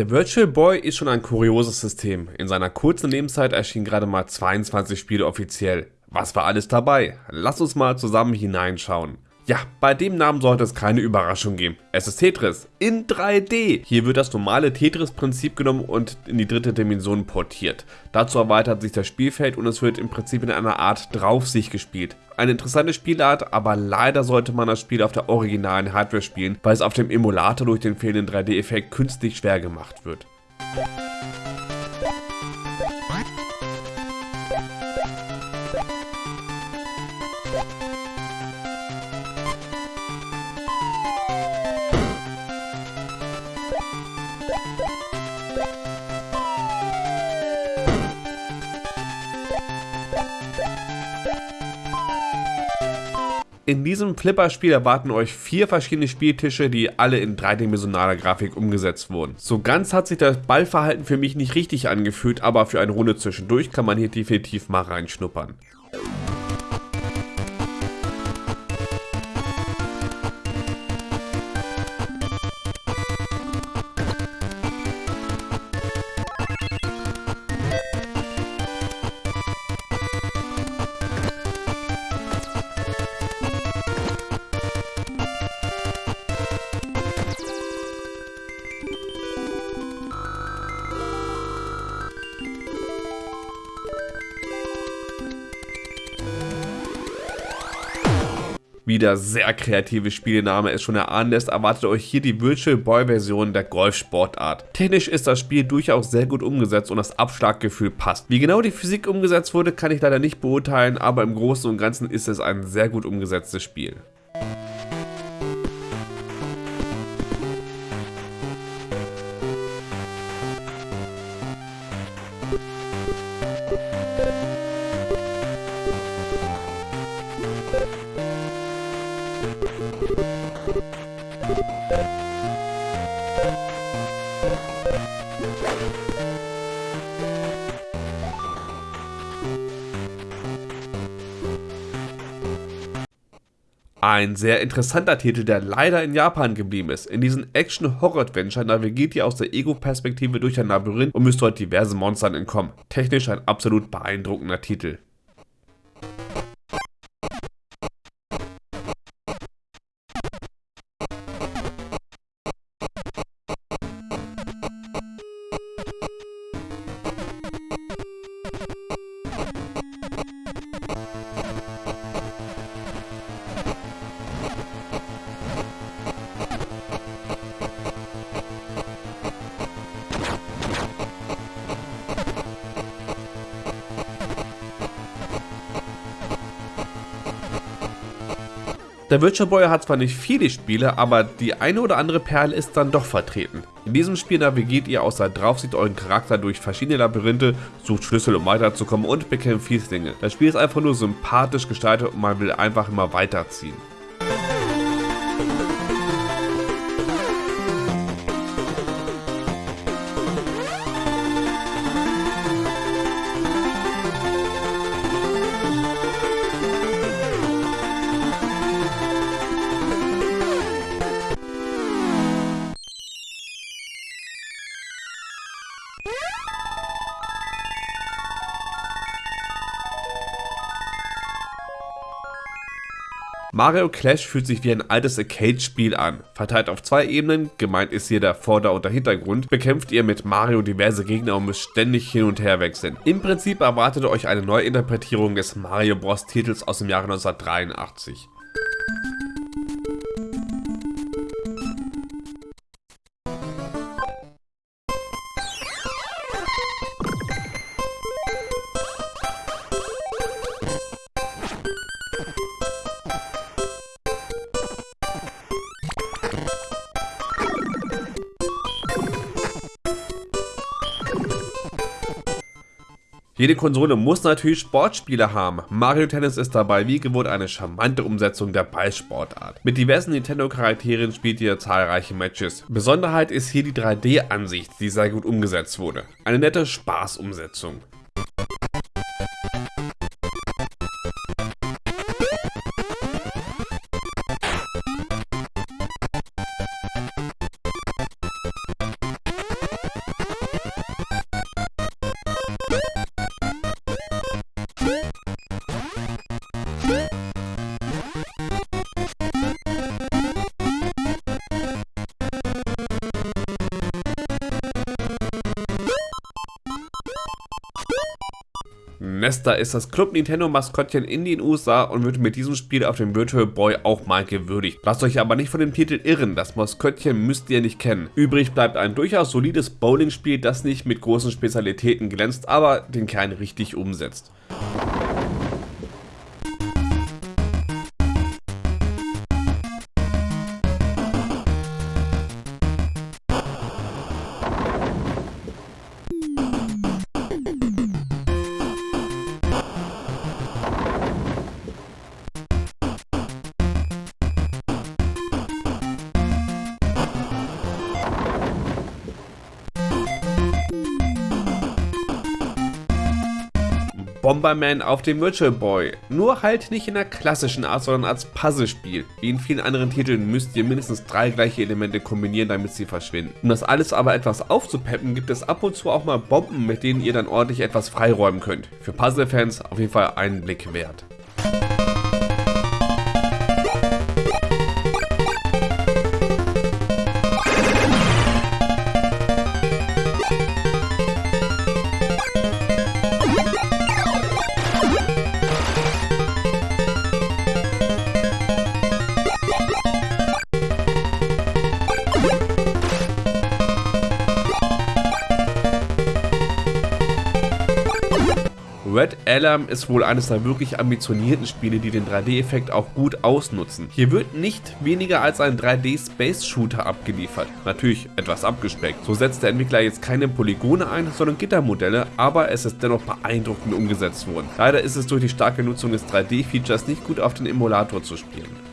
Der Virtual Boy ist schon ein kurioses System. In seiner kurzen Lebenszeit erschienen gerade mal 22 Spiele offiziell. Was war alles dabei? Lass uns mal zusammen hineinschauen. Ja, bei dem Namen sollte es keine Überraschung geben. Es ist Tetris in 3D. Hier wird das normale Tetris-Prinzip genommen und in die dritte Dimension portiert. Dazu erweitert sich das Spielfeld und es wird im Prinzip in einer Art Draufsicht gespielt. Eine interessante Spielart, aber leider sollte man das Spiel auf der originalen Hardware spielen, weil es auf dem Emulator durch den fehlenden 3D-Effekt künstlich schwer gemacht wird. In diesem Flipper-Spiel erwarten euch vier verschiedene Spieltische, die alle in dreidimensionaler Grafik umgesetzt wurden. So ganz hat sich das Ballverhalten für mich nicht richtig angefühlt, aber für eine Runde zwischendurch kann man hier definitiv mal reinschnuppern. Wie der sehr kreative Spielname es schon erahnen lässt, erwartet euch hier die Virtual Boy Version der Golfsportart. Technisch ist das Spiel durchaus sehr gut umgesetzt und das Abschlaggefühl passt. Wie genau die Physik umgesetzt wurde, kann ich leider nicht beurteilen, aber im Großen und Ganzen ist es ein sehr gut umgesetztes Spiel. Ein sehr interessanter Titel, der leider in Japan geblieben ist. In diesem Action-Horror-Adventure navigiert ihr aus der Ego-Perspektive durch ein Labyrinth und müsst dort diversen Monstern entkommen. Technisch ein absolut beeindruckender Titel. Der Witcher Boy hat zwar nicht viele Spiele, aber die eine oder andere Perle ist dann doch vertreten. In diesem Spiel navigiert ihr außer Draufsicht euren Charakter durch verschiedene Labyrinthe, sucht Schlüssel um weiterzukommen und bekämpft Fieslinge. Das Spiel ist einfach nur sympathisch gestaltet und man will einfach immer weiterziehen. Mario Clash fühlt sich wie ein altes Arcade-Spiel an. Verteilt auf zwei Ebenen, gemeint ist hier der Vorder- und der Hintergrund, bekämpft ihr mit Mario diverse Gegner und müsst ständig hin und her wechseln. Im Prinzip erwartet euch eine Neuinterpretierung des Mario Bros. Titels aus dem Jahre 1983. Jede Konsole muss natürlich Sportspiele haben. Mario Tennis ist dabei wie gewohnt eine charmante Umsetzung der Ballsportart. Mit diversen Nintendo-Charakteren spielt ihr zahlreiche Matches. Besonderheit ist hier die 3D-Ansicht, die sehr gut umgesetzt wurde. Eine nette Spaßumsetzung. Nesta ist das Club Nintendo Maskottchen in den USA und wird mit diesem Spiel auf dem Virtual Boy auch mal gewürdigt. Lasst euch aber nicht von dem Titel irren, das Maskottchen müsst ihr nicht kennen. Übrig bleibt ein durchaus solides Bowling-Spiel, das nicht mit großen Spezialitäten glänzt, aber den Kern richtig umsetzt. Bomberman auf dem Virtual Boy. Nur halt nicht in der klassischen Art, sondern als Puzzlespiel. Wie in vielen anderen Titeln müsst ihr mindestens drei gleiche Elemente kombinieren, damit sie verschwinden. Um das alles aber etwas aufzupeppen, gibt es ab und zu auch mal Bomben, mit denen ihr dann ordentlich etwas freiräumen könnt. Für Puzzle-Fans auf jeden Fall einen Blick wert. Alarm ist wohl eines der wirklich ambitionierten Spiele, die den 3D-Effekt auch gut ausnutzen. Hier wird nicht weniger als ein 3D-Space-Shooter abgeliefert, natürlich etwas abgespeckt. So setzt der Entwickler jetzt keine Polygone ein, sondern Gittermodelle, aber es ist dennoch beeindruckend umgesetzt worden. Leider ist es durch die starke Nutzung des 3D-Features nicht gut auf den Emulator zu spielen.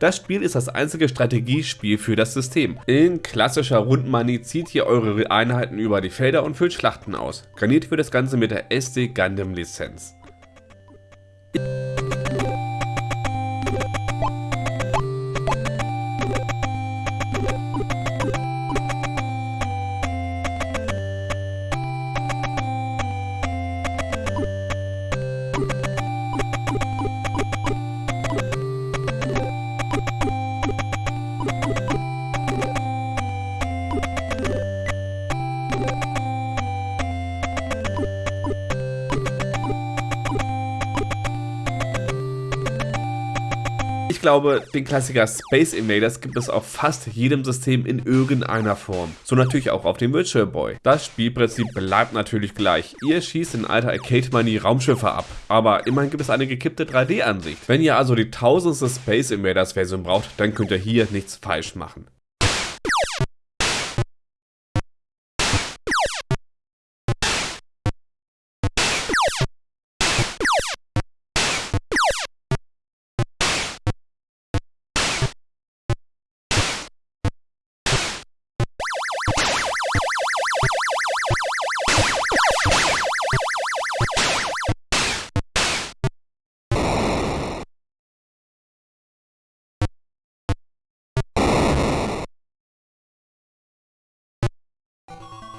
Das Spiel ist das einzige Strategiespiel für das System. In klassischer Rundmanie zieht ihr eure Einheiten über die Felder und füllt Schlachten aus. Garniert wird das Ganze mit der SD Gundam Lizenz. Ich glaube, den Klassiker Space Invaders gibt es auf fast jedem System in irgendeiner Form. So natürlich auch auf dem Virtual Boy. Das Spielprinzip bleibt natürlich gleich. Ihr schießt in alter Arcade-Manie Raumschiffe ab, aber immerhin gibt es eine gekippte 3D-Ansicht. Wenn ihr also die tausendste Space Invaders Version braucht, dann könnt ihr hier nichts falsch machen.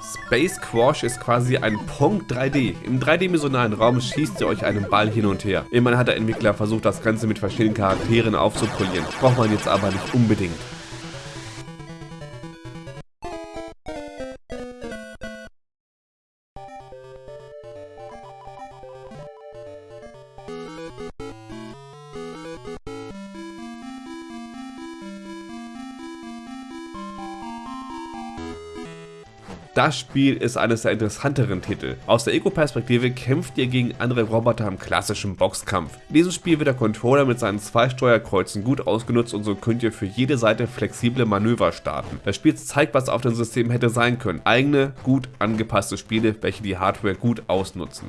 Space Quash ist quasi ein Pong 3D. Im dreidimensionalen Raum schießt ihr euch einen Ball hin und her. Immerhin hat der Entwickler versucht, das Ganze mit verschiedenen Charakteren aufzupolieren. Braucht man jetzt aber nicht unbedingt. Das Spiel ist eines der interessanteren Titel. Aus der Ego-Perspektive kämpft ihr gegen andere Roboter im klassischen Boxkampf. In diesem Spiel wird der Controller mit seinen zwei Steuerkreuzen gut ausgenutzt und so könnt ihr für jede Seite flexible Manöver starten. Das Spiel zeigt, was auf dem System hätte sein können. Eigene, gut angepasste Spiele, welche die Hardware gut ausnutzen.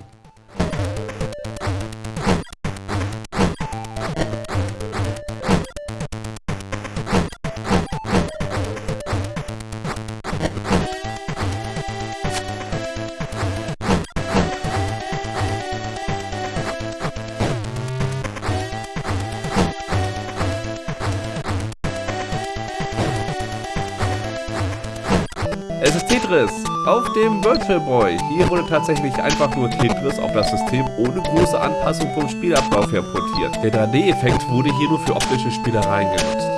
Tetris auf dem Virtual Boy. Hier wurde tatsächlich einfach nur Tetris auf das System ohne große Anpassung vom Spielablauf her portiert. Der 3D-Effekt wurde hier nur für optische Spielereien genutzt.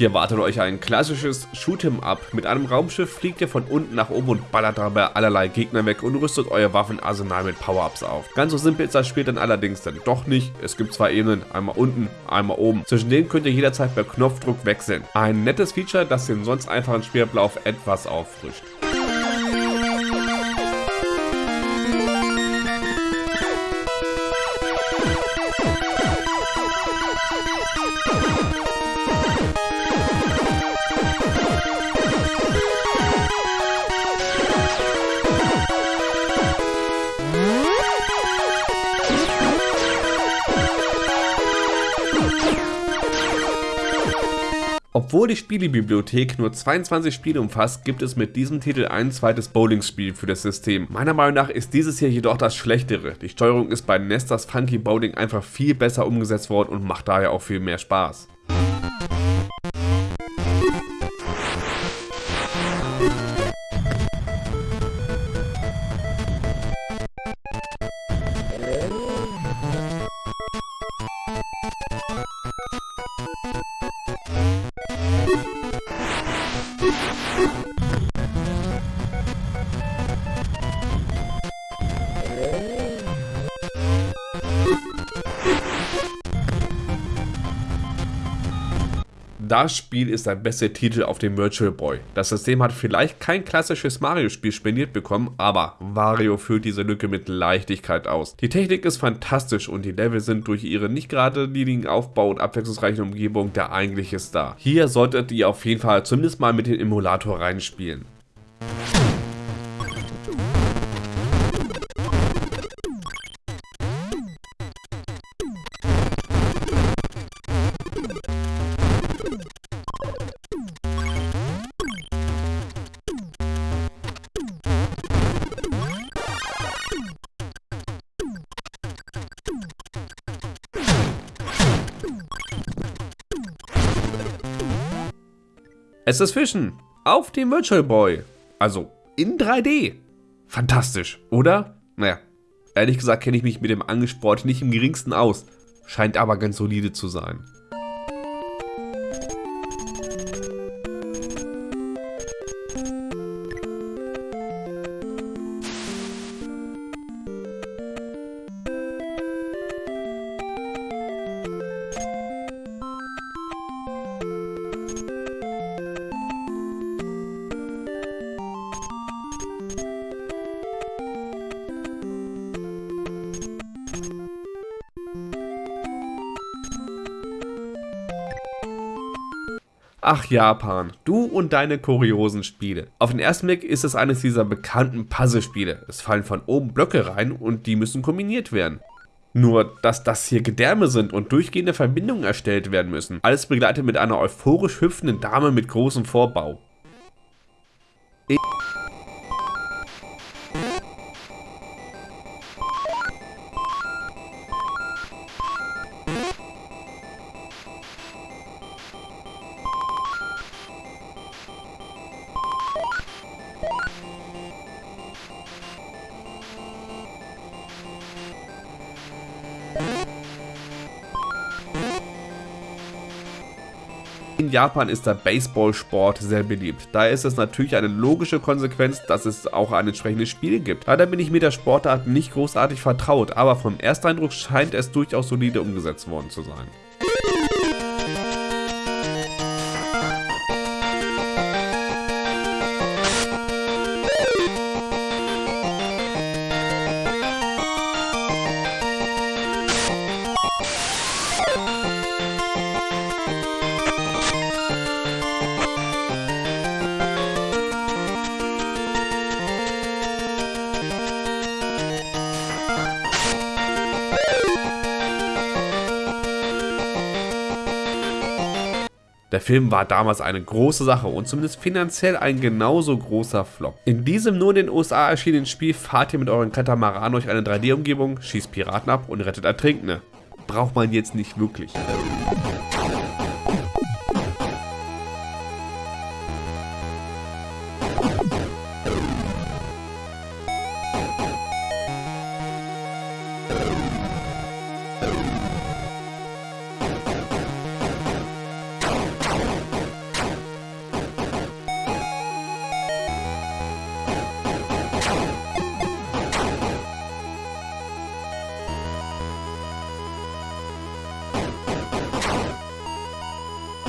Hier wartet euch ein klassisches Shoot'em-up. Mit einem Raumschiff fliegt ihr von unten nach oben und ballert dabei allerlei Gegner weg und rüstet euer Waffenarsenal mit Power-Ups auf. Ganz so simpel ist das Spiel dann allerdings dann doch nicht. Es gibt zwei Ebenen, einmal unten, einmal oben. Zwischen denen könnt ihr jederzeit per Knopfdruck wechseln. Ein nettes Feature, das den sonst einfachen Spielablauf etwas auffrischt. Obwohl die Spielebibliothek nur 22 Spiele umfasst, gibt es mit diesem Titel ein zweites Bowling-Spiel für das System. Meiner Meinung nach ist dieses hier jedoch das schlechtere. Die Steuerung ist bei Nestas Funky Bowling einfach viel besser umgesetzt worden und macht daher auch viel mehr Spaß. Das Spiel ist der beste Titel auf dem Virtual Boy. Das System hat vielleicht kein klassisches Mario-Spiel spendiert bekommen, aber Wario füllt diese Lücke mit Leichtigkeit aus. Die Technik ist fantastisch und die Level sind durch ihren nicht gerade niedrigen Aufbau und abwechslungsreichen Umgebung der eigentliche Star. Hier solltet ihr auf jeden Fall zumindest mal mit dem Emulator reinspielen. Es ist Fischen auf dem Virtual Boy. Also in 3D. Fantastisch, oder? Naja, ehrlich gesagt kenne ich mich mit dem Angelsport nicht im geringsten aus. Scheint aber ganz solide zu sein. Ach Japan, du und deine kuriosen Spiele. Auf den ersten Blick ist es eines dieser bekannten Puzzlespiele. Es fallen von oben Blöcke rein und die müssen kombiniert werden. Nur, dass das hier Gedärme sind und durchgehende Verbindungen erstellt werden müssen. Alles begleitet mit einer euphorisch hüpfenden Dame mit großem Vorbau. Ich In Japan ist der Baseballsport sehr beliebt. Daher ist es natürlich eine logische Konsequenz, dass es auch ein entsprechendes Spiel gibt. Leider bin ich mit der Sportart nicht großartig vertraut, aber vom Ersteindruck scheint es durchaus solide umgesetzt worden zu sein. Der Film war damals eine große Sache und zumindest finanziell ein genauso großer Flop. In diesem nur in den USA erschienenen Spiel fahrt ihr mit euren Katamaran durch eine 3D-Umgebung, schießt Piraten ab und rettet Ertrinkende. Braucht man jetzt nicht wirklich.